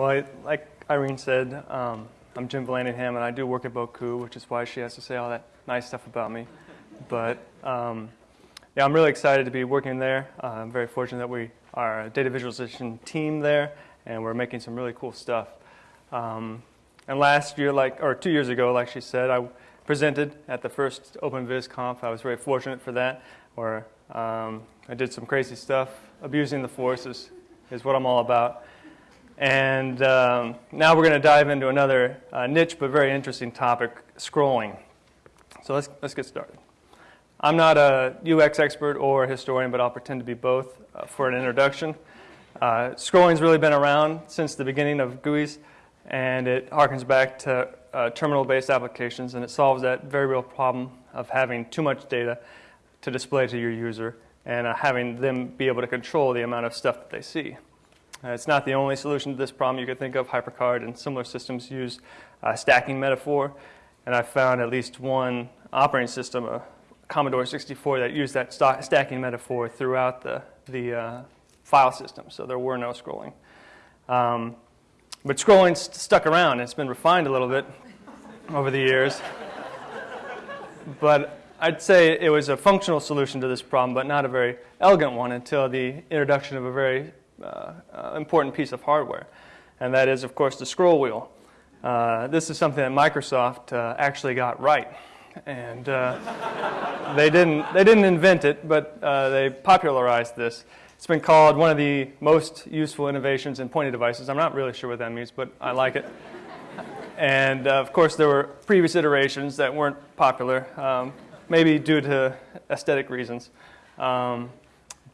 Well, I, like Irene said, um, I'm Jim Vallandigham, and I do work at Bocoup, which is why she has to say all that nice stuff about me. But um, yeah, I'm really excited to be working there. Uh, I'm very fortunate that we are a data visualization team there, and we're making some really cool stuff. Um, and last year, like or two years ago, like she said, I presented at the first OpenVisConf. I was very fortunate for that, where um, I did some crazy stuff. Abusing the force is what I'm all about. And um, now we're going to dive into another uh, niche but very interesting topic, scrolling. So let's, let's get started. I'm not a UX expert or a historian, but I'll pretend to be both uh, for an introduction. Uh, scrolling's really been around since the beginning of GUIs, and it harkens back to uh, terminal-based applications, and it solves that very real problem of having too much data to display to your user and uh, having them be able to control the amount of stuff that they see. Uh, it's not the only solution to this problem you could think of. HyperCard and similar systems use uh, stacking metaphor, and I found at least one operating system, a Commodore 64, that used that st stacking metaphor throughout the, the uh, file system, so there were no scrolling. Um, but scrolling st stuck around. It's been refined a little bit over the years. but I'd say it was a functional solution to this problem, but not a very elegant one until the introduction of a very uh, uh, important piece of hardware, and that is, of course, the scroll wheel. Uh, this is something that Microsoft uh, actually got right, and uh, they didn't they didn't invent it, but uh, they popularized this. It's been called one of the most useful innovations in pointing devices. I'm not really sure what that means, but I like it. And of course, there were previous iterations that weren't popular, um, maybe due to aesthetic reasons. Um,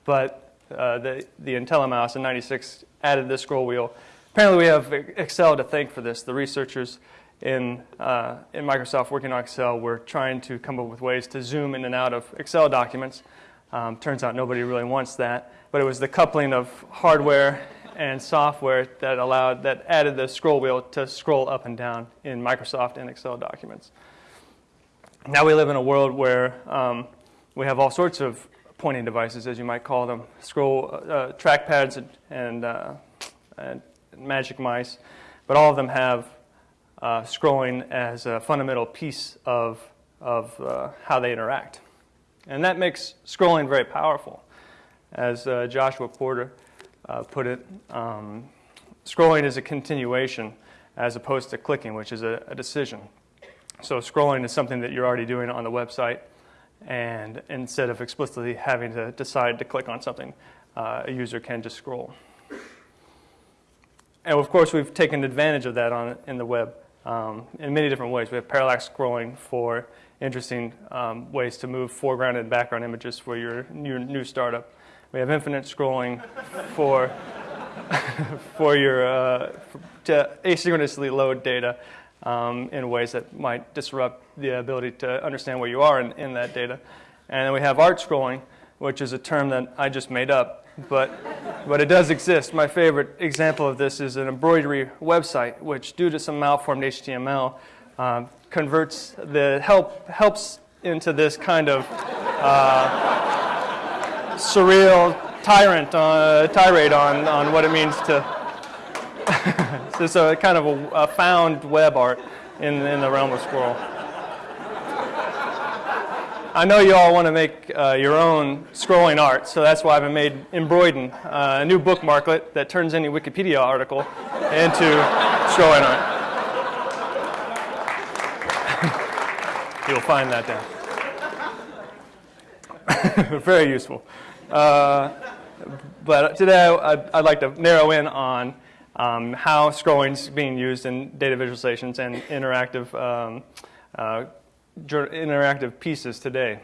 but uh, the, the IntelliMouse in 96 added this scroll wheel. Apparently we have Excel to thank for this. The researchers in, uh, in Microsoft working on Excel were trying to come up with ways to zoom in and out of Excel documents. Um, turns out nobody really wants that. But it was the coupling of hardware and software that allowed, that added the scroll wheel to scroll up and down in Microsoft and Excel documents. Now we live in a world where um, we have all sorts of pointing devices, as you might call them, scroll uh, trackpads and, and, uh, and, magic mice, but all of them have uh, scrolling as a fundamental piece of, of uh, how they interact. And that makes scrolling very powerful. As uh, Joshua Porter uh, put it, um, scrolling is a continuation as opposed to clicking, which is a, a decision. So scrolling is something that you're already doing on the website and instead of explicitly having to decide to click on something, uh, a user can just scroll. And of course, we've taken advantage of that on, in the web um, in many different ways. We have parallax scrolling for interesting um, ways to move foreground and background images for your, your new startup. We have infinite scrolling for, for your, uh, to asynchronously load data um, in ways that might disrupt the ability to understand where you are in, in that data. And then we have art scrolling, which is a term that I just made up, but, but it does exist. My favorite example of this is an embroidery website, which due to some malformed HTML, um, converts the help, helps into this kind of uh, surreal tyrant, uh, tirade on, on what it means to so it's a kind of a, a, found web art in, in the realm of Squirrel. I know you all want to make uh, your own scrolling art, so that's why I've made Embroiden, uh, a new bookmarklet that turns any Wikipedia article into scrolling art. You'll find that down. Very useful. Uh, but today I'd, I'd like to narrow in on um, how scrolling is being used in data visualizations and interactive, um, uh, interactive pieces today.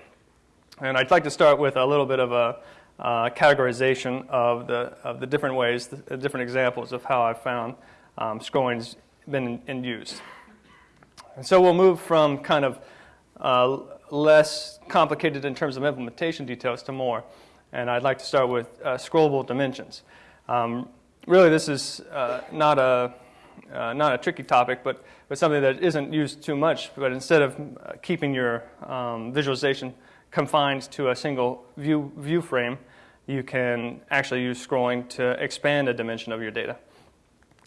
And I'd like to start with a little bit of a uh, categorization of the, of the different ways, the different examples of how I've found um, scrolling's been in, in, use. And so we'll move from kind of uh, less complicated in terms of implementation details to more. And I'd like to start with uh, scrollable dimensions. Um, really this is uh, not, a, uh, not a tricky topic, but, but something that isn't used too much. But instead of uh, keeping your um, visualization confined to a single view, view frame, you can actually use scrolling to expand a dimension of your data.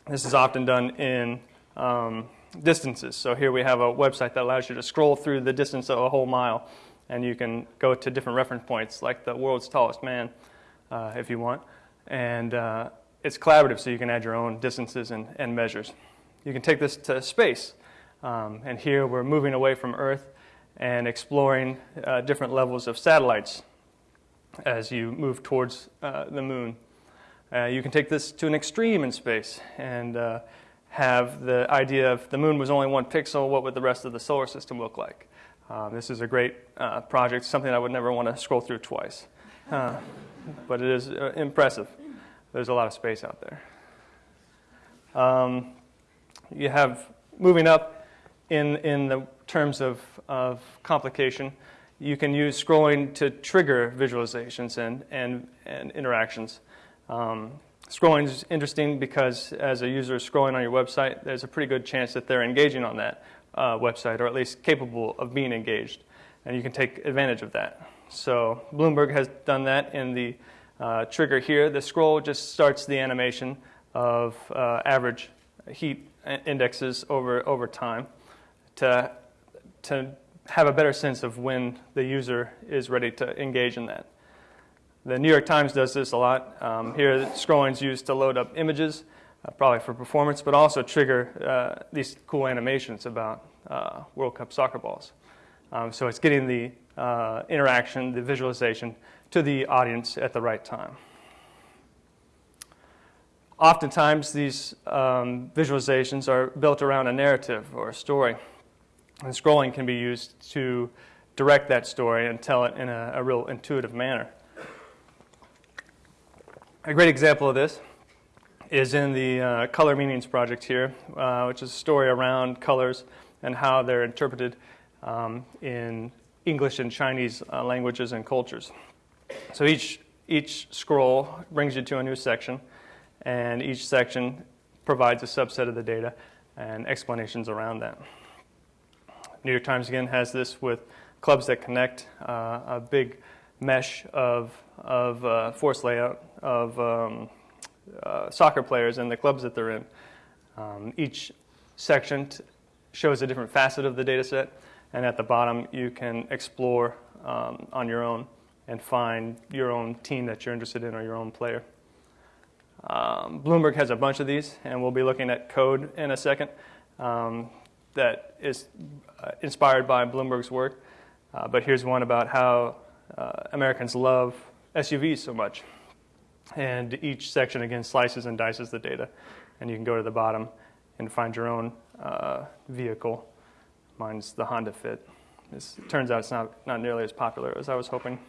This is often done in um, distances. So here we have a website that allows you to scroll through the distance of a whole mile, and you can go to different reference points, like the world's tallest man, uh, if you want. And uh, it's collaborative, so you can add your own distances and, and measures. You can take this to space. Um, and here we're moving away from Earth and exploring uh, different levels of satellites as you move towards uh, the moon. Uh, you can take this to an extreme in space and uh, have the idea of the moon was only one pixel, what would the rest of the solar system look like? Um, this is a great uh, project, something I would never want to scroll through twice. Uh, but it is uh, impressive. There's a lot of space out there. Um, you have, moving up in, in the terms of, of complication, you can use scrolling to trigger visualizations and, and, and interactions. Um, scrolling is interesting because as a user is scrolling on your website, there's a pretty good chance that they're engaging on that uh, website or at least capable of being engaged. And you can take advantage of that. So Bloomberg has done that in the uh, trigger here. The scroll just starts the animation of uh, average heat indexes over, over time to, to have a better sense of when the user is ready to engage in that. The New York Times does this a lot. Um, here, scrolling is used to load up images, uh, probably for performance, but also trigger uh, these cool animations about uh, World Cup soccer balls. Um, so it's getting the uh, interaction, the visualization to the audience at the right time. Oftentimes, these um, visualizations are built around a narrative or a story. And scrolling can be used to direct that story and tell it in a, a real intuitive manner. A great example of this is in the uh, Color Meanings project here, uh, which is a story around colors and how they're interpreted um, in English and Chinese uh, languages and cultures. So each, each scroll brings you to a new section, and each section provides a subset of the data and explanations around that. New York Times again has this with clubs that connect, uh, a big mesh of, of uh, force layout of um, uh, soccer players and the clubs that they're in. Um, each section shows a different facet of the data set, and at the bottom you can explore um, on your own and find your own team that you're interested in or your own player. Um, Bloomberg has a bunch of these, and we'll be looking at code in a second. Um, that is uh, inspired by Bloomberg's work. Uh, but here's one about how uh, Americans love SUVs so much. And each section, again, slices and dices the data. And you can go to the bottom and find your own uh, vehicle. Mine's the Honda Fit. This, it turns out it's not, not nearly as popular as I was hoping.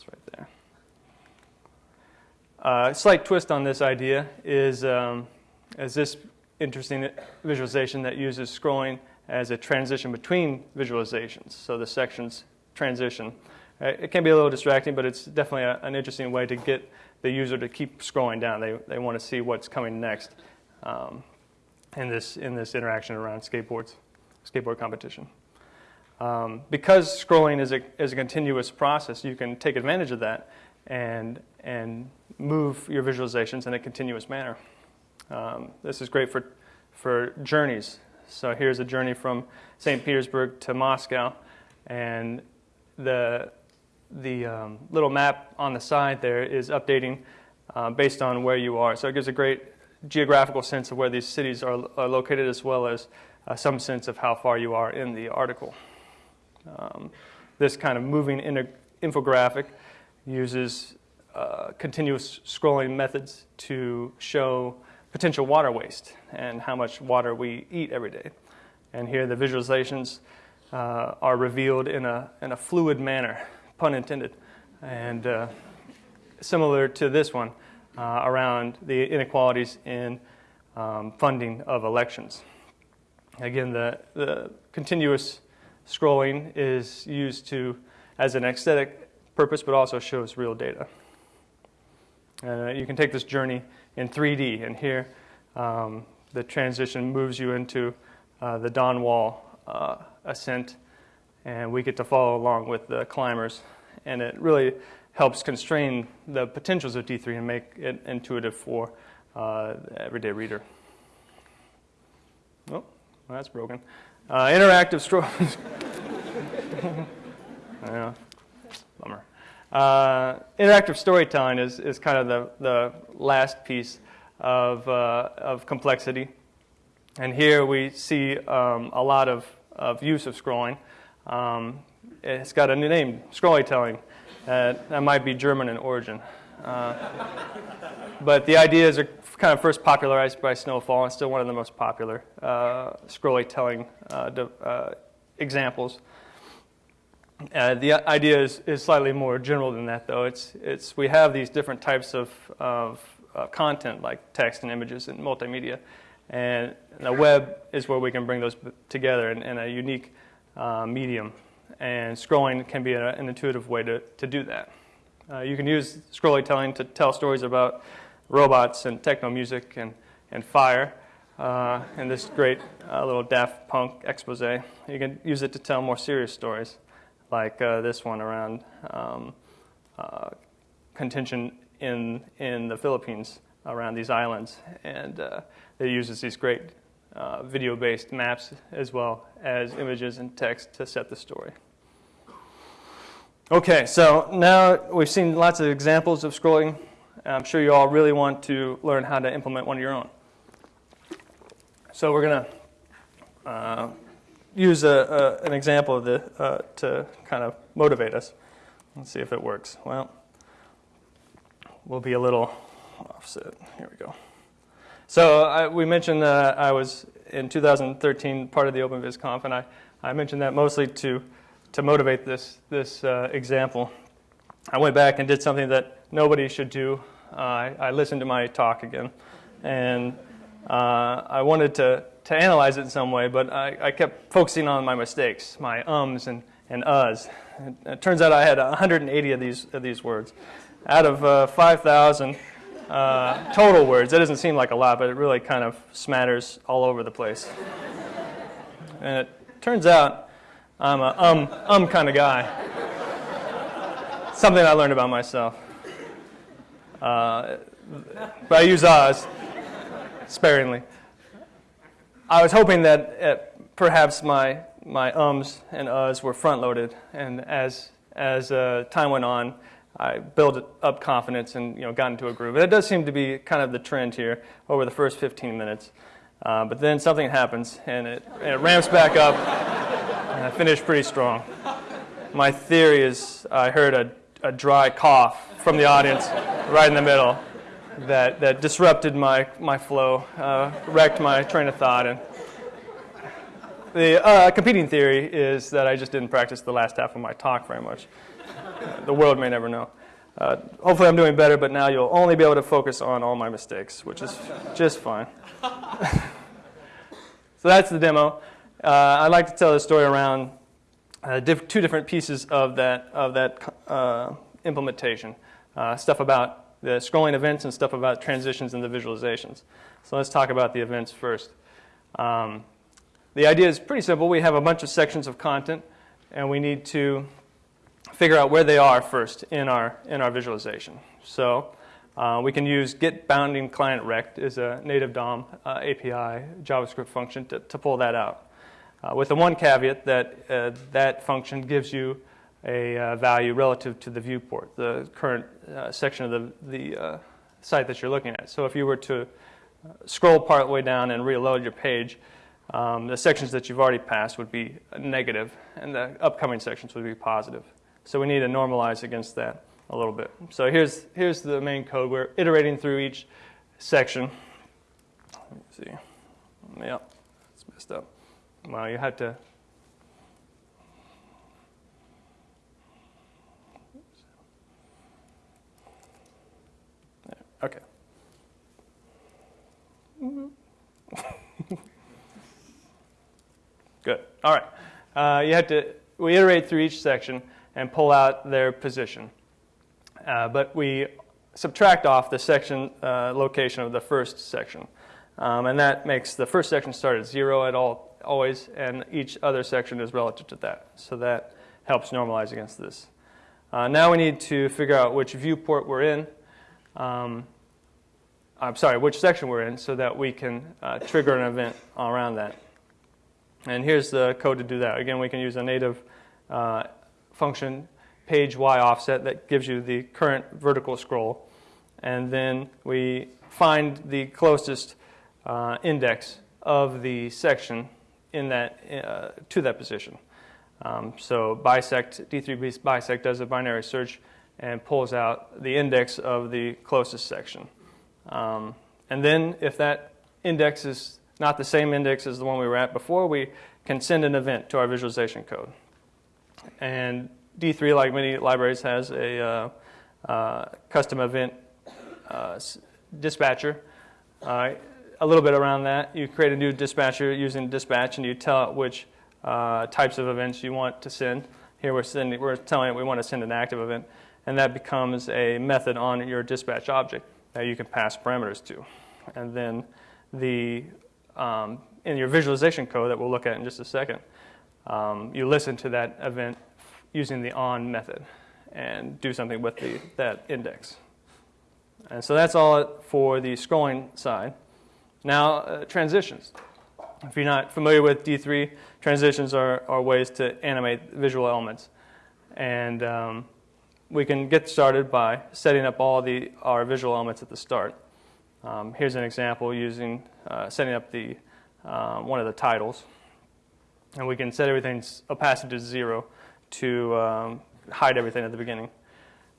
It's right there. Uh, a slight twist on this idea is, um, as this interesting visualization that uses scrolling as a transition between visualizations. So the sections transition. Uh, it can be a little distracting, but it's definitely a, an interesting way to get the user to keep scrolling down. They, they want to see what's coming next um, in, this, in this interaction around skateboards, skateboard competition. Um, because scrolling is a, is a continuous process, you can take advantage of that and, and move your visualizations in a continuous manner. Um, this is great for, for journeys. So here's a journey from St. Petersburg to Moscow, and the, the um, little map on the side there is updating uh, based on where you are. So it gives a great geographical sense of where these cities are, are located as well as uh, some sense of how far you are in the article. Um, this kind of moving infographic uses uh, continuous scrolling methods to show potential water waste and how much water we eat every day. And here the visualizations uh, are revealed in a, in a fluid manner, pun intended, and uh, similar to this one uh, around the inequalities in um, funding of elections. Again, the, the continuous scrolling is used to as an aesthetic purpose, but also shows real data. Uh, you can take this journey in 3D. And here, um, the transition moves you into uh, the Dawn Wall uh, ascent, and we get to follow along with the climbers. And it really helps constrain the potentials of D3 and make it intuitive for uh, everyday reader. Oh, well, that's broken. Uh, interactive story. yeah, bummer. Uh, interactive storytelling is, is kind of the, the last piece of, uh, of complexity. And here we see um, a lot of, of use of scrolling. Um, it's got a new name, scrollytelling. Uh, that might be German in origin. Uh, but the ideas are kind of first popularized by Snowfall and still one of the most popular uh, scrollytelling uh, uh, examples. Uh, the idea is, is slightly more general than that, though. It's, it's, we have these different types of, of uh, content, like text and images and multimedia, and the web is where we can bring those together in, in a unique uh, medium. And scrolling can be a, an intuitive way to, to do that. Uh, you can use scrollytelling to tell stories about robots and techno music and, and fire. Uh, and this great uh, little Daft Punk expose. You can use it to tell more serious stories like uh, this one around um, uh, contention in, in the Philippines around these islands. And uh, it uses these great uh, video-based maps as well as images and text to set the story. Okay, so now we've seen lots of examples of scrolling. I'm sure you all really want to learn how to implement one of your own. So we're going to uh, use a, a, an example of this uh, to kind of motivate us. Let's see if it works. Well, we'll be a little offset. Here we go. So I, we mentioned that I was in 2013 part of the OpenVisConf, and I, I mentioned that mostly to, to motivate this, this uh, example. I went back and did something that nobody should do. Uh, I, I, listened to my talk again, and uh, I wanted to to analyze it in some way, but I, I kept focusing on my mistakes, my ums and, and uhs. It, it turns out I had 180 of these, of these words. Out of uh, 5,000 uh, total words, that doesn't seem like a lot, but it really kind of smatters all over the place. And it turns out I'm a um, um kind of guy. Something I learned about myself. Uh, but I use us sparingly. I was hoping that uh, perhaps my, my ums and uhs were front loaded, and as, as uh, time went on, I built up confidence and you know, got into a groove. And it does seem to be kind of the trend here over the first 15 minutes. Uh, but then something happens, and it, and it ramps back up, and I finish pretty strong. My theory is I heard a, a dry cough from the audience right in the middle that, that disrupted my, my flow, uh, wrecked my train of thought. And the uh, competing theory is that I just didn't practice the last half of my talk very much. the world may never know. Uh, hopefully I'm doing better, but now you'll only be able to focus on all my mistakes, which is just fine. so that's the demo. Uh, I'd like to tell the story around uh, diff two different pieces of that, of that uh, implementation. Uh, stuff about the scrolling events and stuff about transitions and the visualizations. So let's talk about the events first. Um, the idea is pretty simple. We have a bunch of sections of content, and we need to figure out where they are first in our, in our visualization. So uh, we can use get bounding client rect as a native DOM uh, API JavaScript function to, to pull that out. Uh, with the one caveat that uh, that function gives you a uh, value relative to the viewport, the current uh, section of the, the uh, site that you're looking at. So if you were to scroll part way down and reload your page, um, the sections that you've already passed would be negative, and the upcoming sections would be positive. So we need to normalize against that a little bit. So here's, here's the main code. We're iterating through each section. Let me see. Yep, it's messed up. Well, you had to Okay. Good. All right. Uh, you have to, we iterate through each section and pull out their position. Uh, but we subtract off the section uh, location of the first section. Um, and that makes the first section start at zero at all, always, and each other section is relative to that. So that helps normalize against this. Uh, now we need to figure out which viewport we're in. Um, I'm sorry, which section we're in so that we can uh, trigger an event around that. And here's the code to do that. Again, we can use a native uh, function, page y offset, that gives you the current vertical scroll. And then we find the closest uh, index of the section in that, uh, to that position. Um, so bisect, D3 bisect does a binary search and pulls out the index of the closest section. Um, and then if that index is not the same index as the one we were at before, we can send an event to our visualization code. And D3, like many libraries, has a uh, uh, custom event uh, dispatcher. A little bit around that, you create a new dispatcher using dispatch, and you tell it which uh, types of events you want to send. Here we're, sending, we're telling it we want to send an active event, and that becomes a method on your dispatch object that you can pass parameters to. And then the, um, in your visualization code that we'll look at in just a second, um, you listen to that event using the on method and do something with the, that index. And so that's all for the scrolling side. Now, uh, transitions. If you're not familiar with D3, transitions are, are ways to animate visual elements. And um, we can get started by setting up all the, our visual elements at the start. Um, here's an example using uh, setting up the, um, one of the titles. And we can set everything's opacity to zero to um, hide everything at the beginning.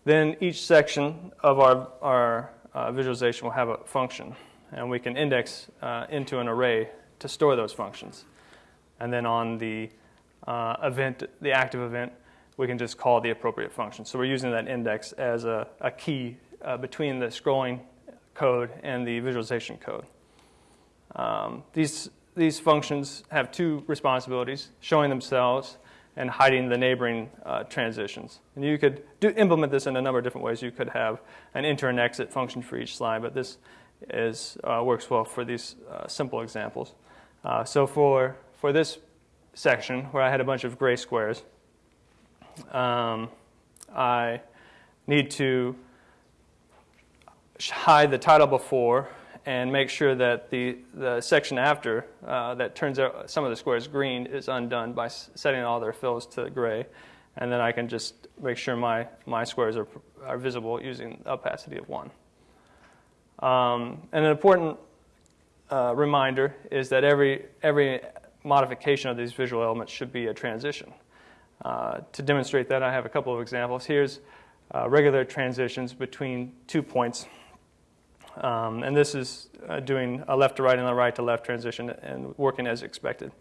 Then each section of our, our uh, visualization will have a function. And we can index uh, into an array to store those functions. And then on the uh, event, the active event, we can just call the appropriate function. So we're using that index as a, a key uh, between the scrolling code and the visualization code. Um, these, these functions have two responsibilities, showing themselves and hiding the neighboring uh, transitions. And you could do, implement this in a number of different ways. You could have an enter and exit function for each slide, but this is, uh, works well for these uh, simple examples. Uh, so for, for this section where I had a bunch of gray squares, um, I need to hide the title before and make sure that the, the section after uh, that turns out some of the squares green is undone by setting all their fills to gray. And then I can just make sure my, my squares are, are visible using opacity of 1. Um, and an important uh, reminder is that every, every modification of these visual elements should be a transition. Uh, to demonstrate that, I have a couple of examples. Here's uh, regular transitions between two points. Um, and this is uh, doing a left to right and a right to left transition and working as expected.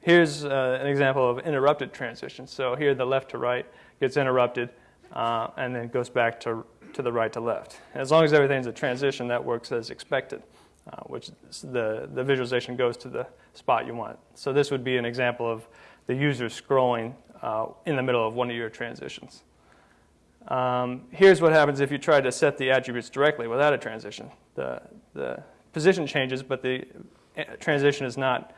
Here's uh, an example of interrupted transition. So here the left to right gets interrupted uh, and then goes back to, to the right to left. As long as everything's a transition, that works as expected uh, which the, the visualization goes to the spot you want. So this would be an example of the user scrolling uh, in the middle of one of your transitions. Um, here's what happens if you try to set the attributes directly without a transition. The, the position changes, but the uh, transition is not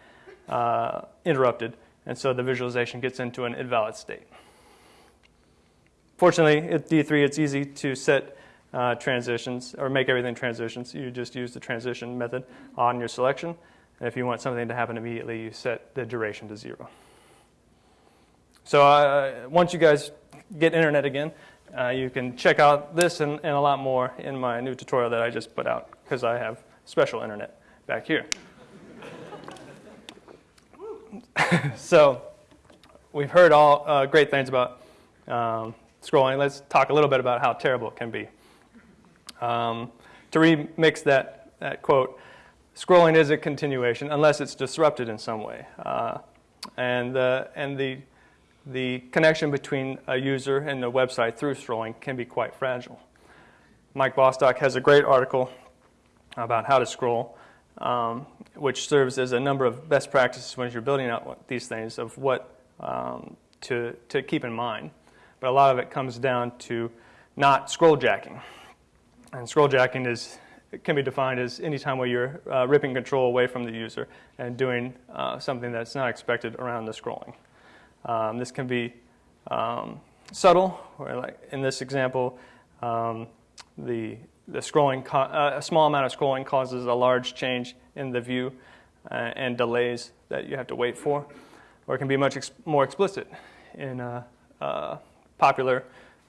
uh, interrupted, and so the visualization gets into an invalid state. Fortunately, at D3, it's easy to set uh, transitions or make everything transitions. You just use the transition method on your selection. And if you want something to happen immediately, you set the duration to zero. So uh, once you guys get internet again, uh, you can check out this and, and, a lot more in my new tutorial that I just put out because I have special internet back here. so we've heard all uh, great things about um, scrolling. Let's talk a little bit about how terrible it can be. Um, to remix that, that quote, scrolling is a continuation unless it's disrupted in some way. Uh, and uh, and the, the connection between a user and the website through scrolling can be quite fragile. Mike Bostock has a great article about how to scroll, um, which serves as a number of best practices when you're building out these things of what um, to, to keep in mind. But a lot of it comes down to not scroll jacking. And scroll jacking is, can be defined as any time where you're uh, ripping control away from the user and doing uh, something that's not expected around the scrolling. Um, this can be um, subtle, or like in this example, um, the the scrolling, uh, a small amount of scrolling causes a large change in the view uh, and delays that you have to wait for. Or it can be much ex more explicit in a, a popular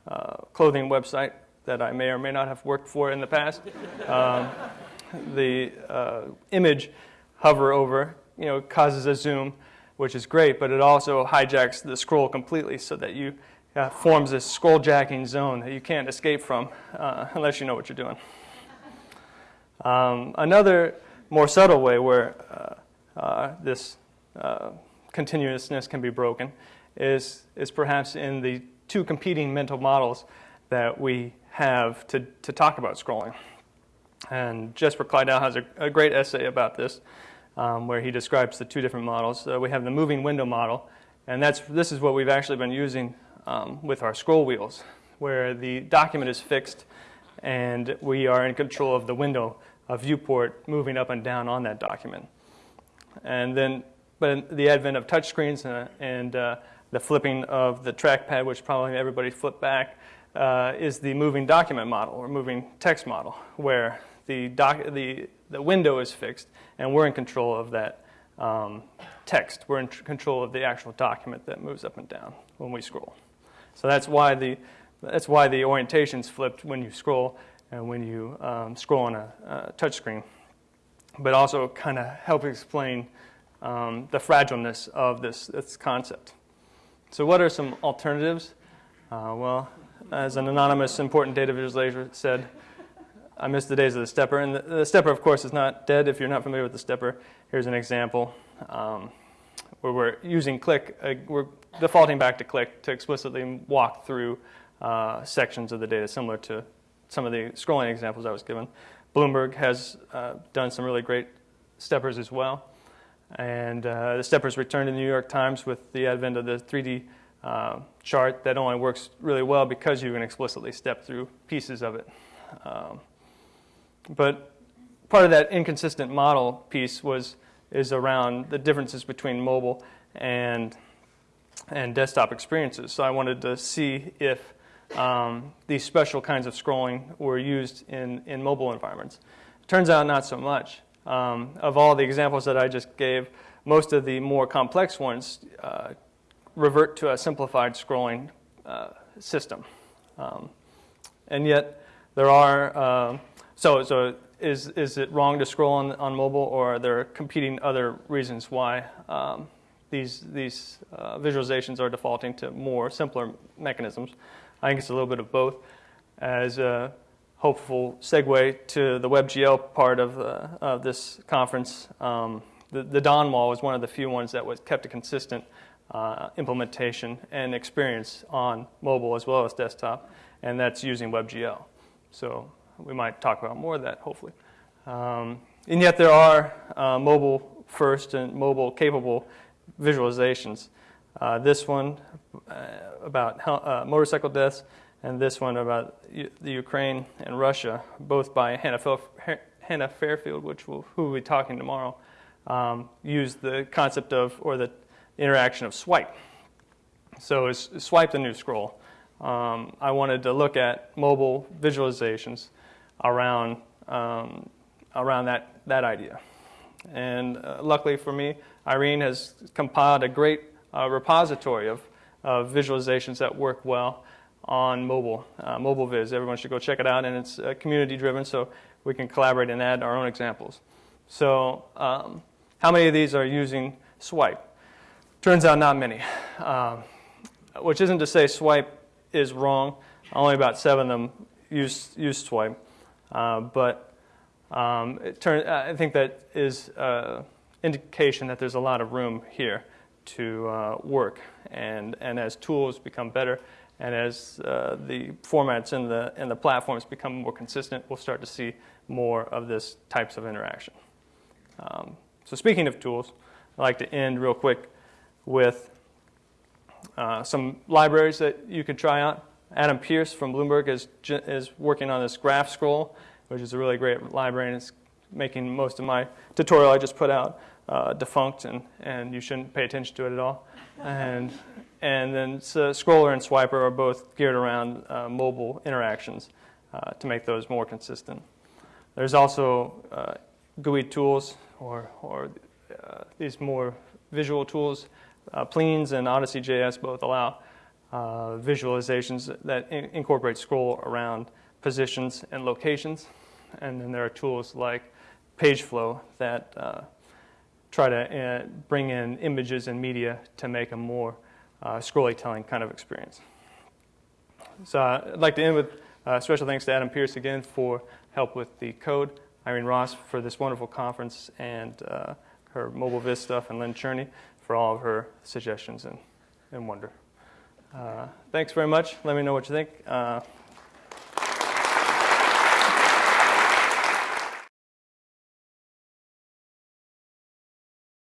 uh, clothing website that I may or may not have worked for in the past. Um, the uh, image hover over, you know, causes a zoom, which is great, but it also hijacks the scroll completely so that you uh, forms this scroll jacking zone that you can't escape from uh, unless you know what you're doing. Um, another more subtle way where uh, uh this continuousness can be broken is, is perhaps in the two competing mental models that we have to, to talk about scrolling. And Jesper Kleidau has a, a great essay about this um, where he describes the two different models. we have the moving window model, and that's, this is what we've actually been using um, with our scroll wheels, where the document is fixed and we are in control of the window, a viewport moving up and down on that document. And then, but the advent of touchscreens and, and uh, the flipping of the trackpad, which probably everybody flipped back, uh, is the moving document model or moving text model, where the, doc the, the window is fixed and we're in control of that um, text. We're in control of the actual document that moves up and down when we scroll. So that's why the, that's why the orientation's flipped when you scroll and when you um, scroll on a, a touch screen. But also kind of help explain um, the fragileness of this, this concept. So what are some alternatives? Uh, well, as an anonymous important data visualizer said, I miss the days of the stepper. And the, the, stepper, of course, is not dead if you're not familiar with the stepper. Here's an example um, where we're using click. Uh, we're defaulting back to click to explicitly walk through uh, sections of the data similar to some of the scrolling examples I was given. Bloomberg has uh, done some really great steppers as well. And uh, the steppers returned in the New York Times with the advent of the 3D uh, chart that only works really well because you can explicitly step through pieces of it. Um, but part of that inconsistent model piece was is around the differences between mobile and and desktop experiences. So I wanted to see if um, these special kinds of scrolling were used in, in mobile environments. Turns out not so much. Um, of all the examples that I just gave, most of the more complex ones uh, revert to a simplified scrolling uh, system. Um, and yet there are, uh, so, so is, is it wrong to scroll on, on mobile or are there competing other reasons why um, these, these uh, visualizations are defaulting to more simpler mechanisms? I think it's a little bit of both. As a hopeful segue to the WebGL part of, uh, of this conference, um, the, the Dawn wall was one of the few ones that was kept a consistent uh, implementation and experience on mobile as well as desktop, and that's using WebGL. So we might talk about more of that, hopefully. Um, and yet there are uh, mobile first and mobile capable visualizations. Uh, this one uh, about uh, motorcycle deaths and this one about the Ukraine and Russia, both by Hannah, Fairfield, which we'll, who we'll be talking tomorrow, um, use the concept of, or the interaction of swipe. So it's swipe the new scroll. Um, I wanted to look at mobile visualizations around, um, around that, that idea. And uh, luckily for me, Irene has compiled a great uh, repository of, of visualizations that work well on mobile, uh, mobile viz. Everyone should go check it out, and it's uh, community driven, so we can collaborate and add our own examples. So um, how many of these are using swipe? Turns out not many, um, which isn't to say swipe is wrong. Only about seven of them use, use swipe. Uh, but um, it turn, I think that is an indication that there's a lot of room here to uh, work. And, and as tools become better and as uh, the formats and the, and the platforms become more consistent, we'll start to see more of this types of interaction. Um, so speaking of tools, I'd like to end real quick with uh, some libraries that you could try out. Adam Pearce from Bloomberg is, is working on this graph scroll, which is a really great library, and it's making most of my tutorial I just put out uh, defunct, and, and you shouldn't pay attention to it at all. And, and then Scroller and Swiper are both geared around uh, mobile interactions. uh, to make those more consistent. There's also uh, GUI tools or, or uh, these more visual tools. Uh, Pleens and Odyssey.js both allow uh, visualizations that in- incorporate scroll around positions and locations. And then there are tools like PageFlow that uh, try to bring in images and media to make a more uh, scrolly telling kind of experience. So uh, I'd like to end with uh, special thanks to Adam Pearce again for help with the code, Irene Ros for this wonderful conference and uh, her mobile viz stuff, and Lynn Cherny for all of her suggestions and, and wonder. Uh, thanks very much. Let me know what you think. Uh,